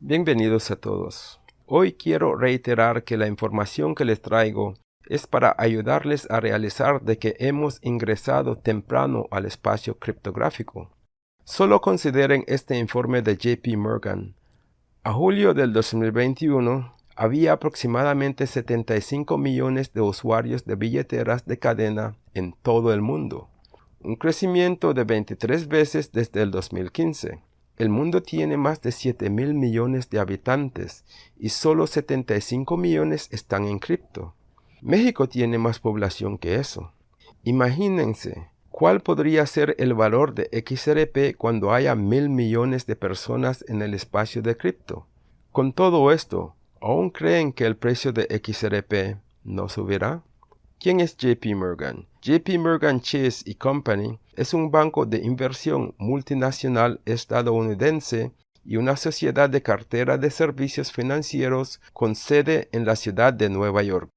Bienvenidos a todos. Hoy quiero reiterar que la información que les traigo es para ayudarles a realizar de que hemos ingresado temprano al espacio criptográfico. Solo consideren este informe de JP Morgan. A julio del 2021, había aproximadamente 75 millones de usuarios de billeteras de cadena en todo el mundo, un crecimiento de 23 veces desde el 2015. El mundo tiene más de 7 mil millones de habitantes y solo 75 millones están en cripto. México tiene más población que eso. Imagínense, ¿cuál podría ser el valor de XRP cuando haya mil millones de personas en el espacio de cripto? Con todo esto, ¿aún creen que el precio de XRP no subirá? ¿Quién es JP Morgan? JP Morgan Chase Company es un banco de inversión multinacional estadounidense y una sociedad de cartera de servicios financieros con sede en la ciudad de Nueva York.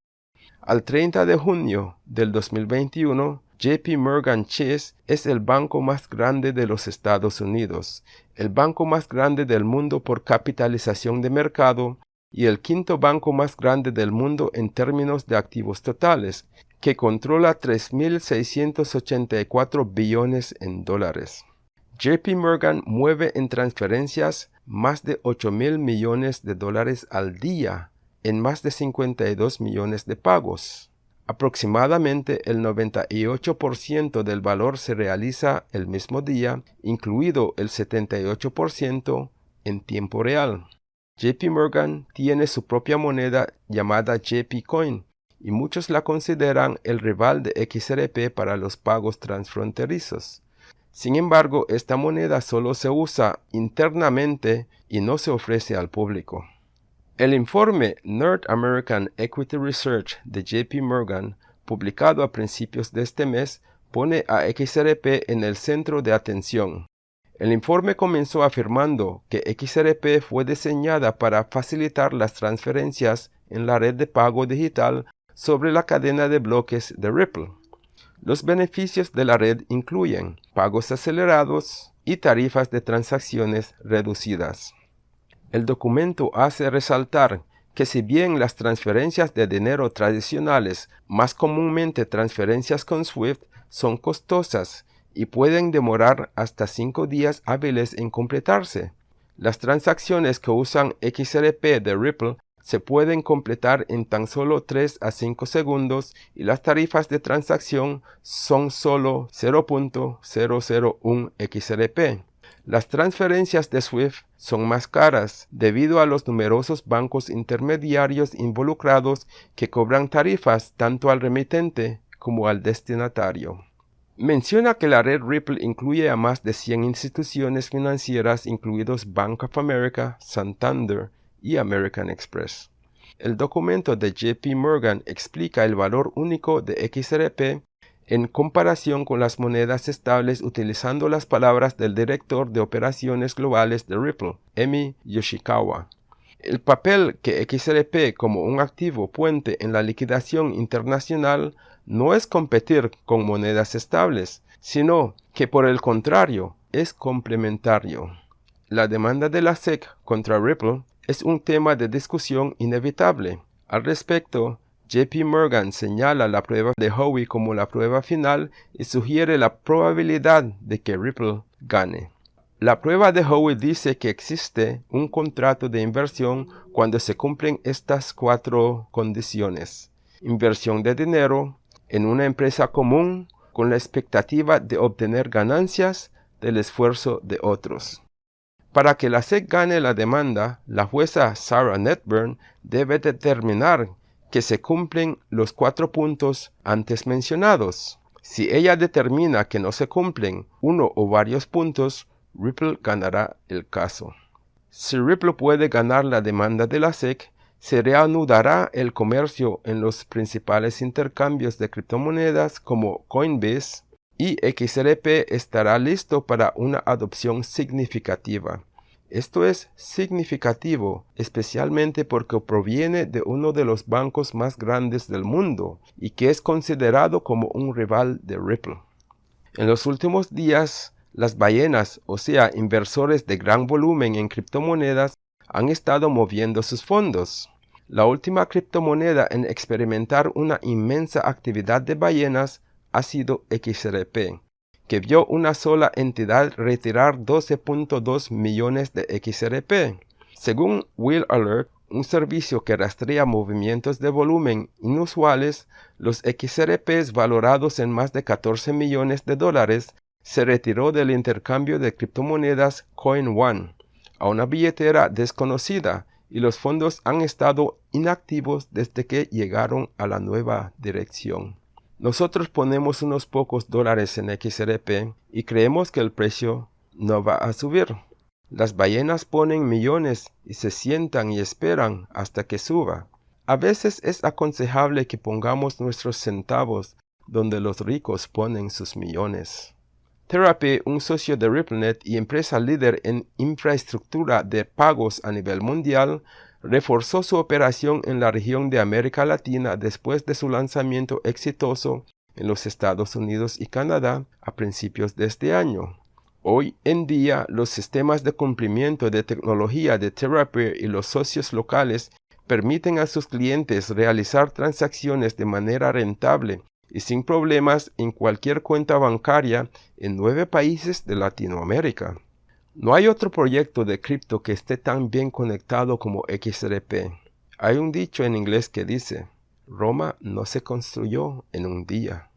Al 30 de junio del 2021, JP Morgan Chase es el banco más grande de los Estados Unidos, el banco más grande del mundo por capitalización de mercado y el quinto banco más grande del mundo en términos de activos totales, que controla 3.684 billones en dólares. JP Morgan mueve en transferencias más de 8 mil millones de dólares al día en más de 52 millones de pagos. Aproximadamente el 98% del valor se realiza el mismo día, incluido el 78% en tiempo real. JP Morgan tiene su propia moneda llamada JP Coin y muchos la consideran el rival de XRP para los pagos transfronterizos. Sin embargo, esta moneda solo se usa internamente y no se ofrece al público. El informe North American Equity Research de JP Morgan, publicado a principios de este mes, pone a XRP en el centro de atención. El informe comenzó afirmando que XRP fue diseñada para facilitar las transferencias en la red de pago digital sobre la cadena de bloques de Ripple. Los beneficios de la red incluyen pagos acelerados y tarifas de transacciones reducidas. El documento hace resaltar que si bien las transferencias de dinero tradicionales, más comúnmente transferencias con SWIFT, son costosas y pueden demorar hasta 5 días hábiles en completarse, las transacciones que usan XRP de Ripple se pueden completar en tan solo 3 a 5 segundos y las tarifas de transacción son solo 0.001 XRP. Las transferencias de SWIFT son más caras debido a los numerosos bancos intermediarios involucrados que cobran tarifas tanto al remitente como al destinatario. Menciona que la red Ripple incluye a más de 100 instituciones financieras incluidos Bank of America, Santander, y American Express. El documento de JP Morgan explica el valor único de XRP en comparación con las monedas estables utilizando las palabras del director de operaciones globales de Ripple, Emi Yoshikawa. El papel que XRP como un activo puente en la liquidación internacional no es competir con monedas estables, sino que por el contrario es complementario. La demanda de la SEC contra Ripple es un tema de discusión inevitable. Al respecto, JP Morgan señala la prueba de Howey como la prueba final y sugiere la probabilidad de que Ripple gane. La prueba de Howey dice que existe un contrato de inversión cuando se cumplen estas cuatro condiciones. Inversión de dinero en una empresa común con la expectativa de obtener ganancias del esfuerzo de otros. Para que la SEC gane la demanda, la jueza Sarah Netburn debe determinar que se cumplen los cuatro puntos antes mencionados. Si ella determina que no se cumplen uno o varios puntos, Ripple ganará el caso. Si Ripple puede ganar la demanda de la SEC, se reanudará el comercio en los principales intercambios de criptomonedas como Coinbase, y XRP estará listo para una adopción significativa. Esto es significativo, especialmente porque proviene de uno de los bancos más grandes del mundo y que es considerado como un rival de Ripple. En los últimos días, las ballenas, o sea, inversores de gran volumen en criptomonedas, han estado moviendo sus fondos. La última criptomoneda en experimentar una inmensa actividad de ballenas ha sido XRP, que vio una sola entidad retirar 12.2 millones de XRP. Según Will Alert, un servicio que rastrea movimientos de volumen inusuales, los XRPs valorados en más de 14 millones de dólares se retiró del intercambio de criptomonedas CoinOne a una billetera desconocida y los fondos han estado inactivos desde que llegaron a la nueva dirección. Nosotros ponemos unos pocos dólares en XRP y creemos que el precio no va a subir. Las ballenas ponen millones y se sientan y esperan hasta que suba. A veces es aconsejable que pongamos nuestros centavos donde los ricos ponen sus millones. Therapy, un socio de RippleNet y empresa líder en infraestructura de pagos a nivel mundial, reforzó su operación en la región de América Latina después de su lanzamiento exitoso en los Estados Unidos y Canadá a principios de este año. Hoy en día, los sistemas de cumplimiento de tecnología de Therapy y los socios locales permiten a sus clientes realizar transacciones de manera rentable y sin problemas en cualquier cuenta bancaria en nueve países de Latinoamérica. No hay otro proyecto de cripto que esté tan bien conectado como XRP. Hay un dicho en inglés que dice, Roma no se construyó en un día.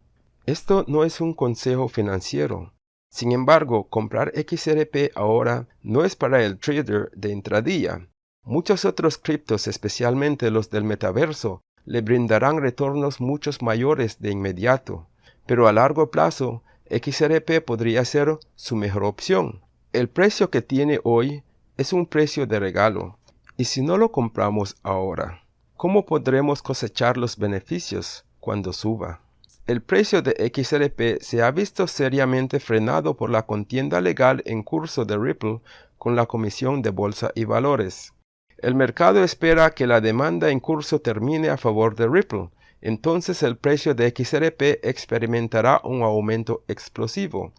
Esto no es un consejo financiero. Sin embargo, comprar XRP ahora no es para el trader de intradía. Muchos otros criptos, especialmente los del metaverso, le brindarán retornos muchos mayores de inmediato, pero a largo plazo XRP podría ser su mejor opción. El precio que tiene hoy es un precio de regalo, y si no lo compramos ahora, ¿cómo podremos cosechar los beneficios cuando suba? El precio de XRP se ha visto seriamente frenado por la contienda legal en curso de Ripple con la Comisión de Bolsa y Valores. El mercado espera que la demanda en curso termine a favor de Ripple, entonces el precio de XRP experimentará un aumento explosivo.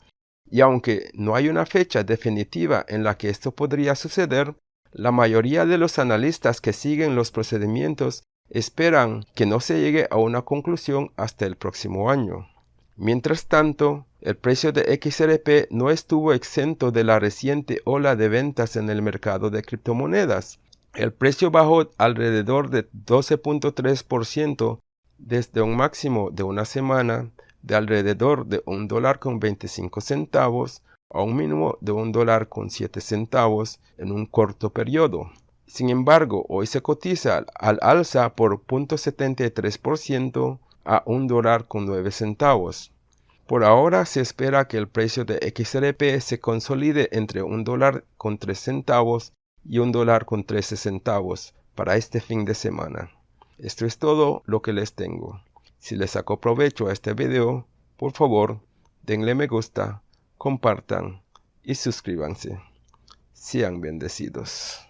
Y aunque no hay una fecha definitiva en la que esto podría suceder, la mayoría de los analistas que siguen los procedimientos esperan que no se llegue a una conclusión hasta el próximo año. Mientras tanto, el precio de XRP no estuvo exento de la reciente ola de ventas en el mercado de criptomonedas, el precio bajó alrededor de 12.3% desde un máximo de una semana de alrededor de un dólar con 25 centavos a un mínimo de un dólar con 7 centavos en un corto periodo. Sin embargo, hoy se cotiza al alza por 0.73% a un dólar con 9 centavos. Por ahora se espera que el precio de XRP se consolide entre un dólar con 3 centavos y un dólar con 13 centavos para este fin de semana. Esto es todo lo que les tengo. Si les sacó provecho a este video, por favor, denle me gusta, compartan y suscríbanse. Sean bendecidos.